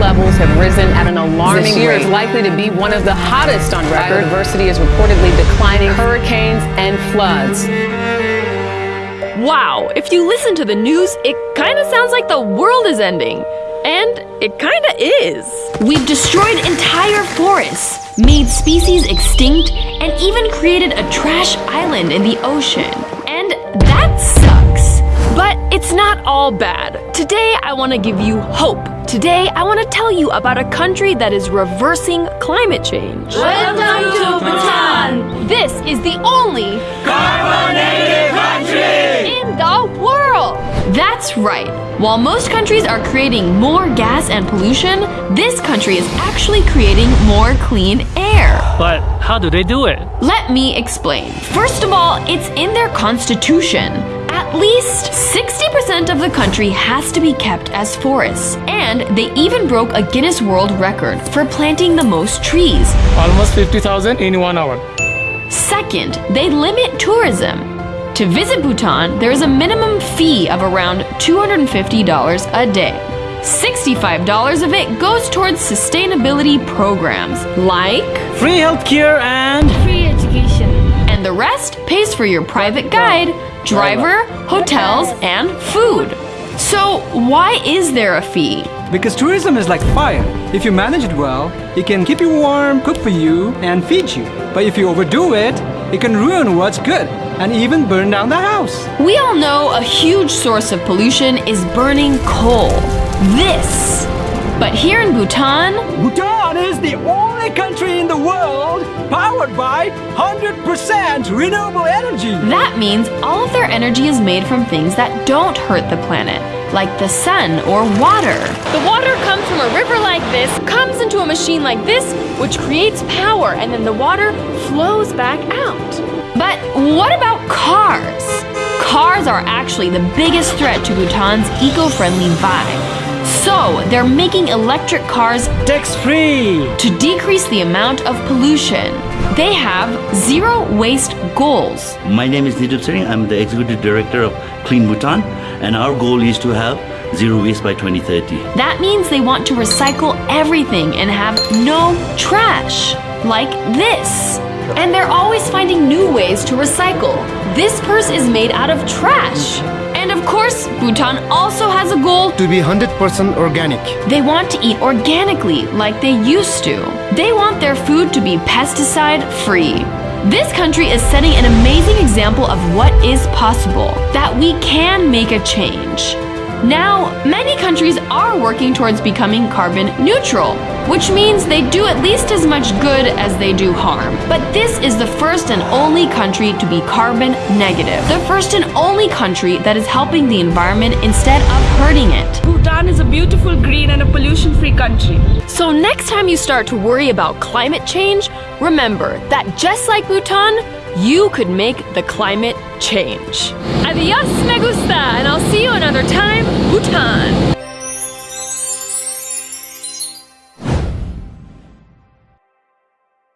levels have risen at an alarming rate. This year is likely to be one of the hottest on record. Biodiversity is reportedly declining, hurricanes and floods. Wow, if you listen to the news, it kind of sounds like the world is ending. And it kinda is. We've destroyed entire forests, made species extinct, and even created a trash island in the ocean. And that sucks. But it's not all bad. Today I want to give you hope. Today I want to tell you about a country that is reversing climate change. Welcome to Bhutan! This is the only carbon negative country in the world. That's right. While most countries are creating more gas and pollution, this country is actually creating more clean air. But how do they do it? Let me explain. First of all, it's in their constitution. At least 60% of the country has to be kept as forests. And they even broke a Guinness World Record for planting the most trees. Almost 50,000 in one hour. Second, they limit tourism. To visit Bhutan, there is a minimum fee of around $250 a day. $65 of it goes towards sustainability programs like free healthcare and. And the rest pays for your private guide, driver, hotels, and food. So, why is there a fee? Because tourism is like fire. If you manage it well, it can keep you warm, cook for you, and feed you. But if you overdo it, it can ruin what's good and even burn down the house. We all know a huge source of pollution is burning coal. This. But here in Bhutan, Bhutan is the only country in the world powered by 100% renewable energy. That means all of their energy is made from things that don't hurt the planet, like the sun or water. The water comes from a river like this, comes into a machine like this, which creates power, and then the water flows back out. But what about cars? Cars are actually the biggest threat to Bhutan's eco-friendly vibe. So, they're making electric cars tax-free to decrease the amount of pollution. They have zero waste goals. My name is Nedup Tshering. I'm the executive director of Clean Bhutan, and our goal is to have zero waste by 2030. That means they want to recycle everything and have no trash, like this. And they're always finding new ways to recycle. This purse is made out of trash. Course, Bhutan also has a goal to be 100% organic. They want to eat organically like they used to. They want their food to be pesticide free. This country is setting an amazing example of what is possible, that we can make a change. Now, many countries are working towards becoming carbon neutral, which means they do at least as much good as they do harm. But this is the first and only country to be carbon negative. The first and only country that is helping the environment instead of hurting it. Bhutan is a beautiful, green and a pollution-free country. So next time you start to worry about climate change, remember that just like Bhutan, you could make the climate change. Adios, me gusta, and I'll see you another time, Bhutan.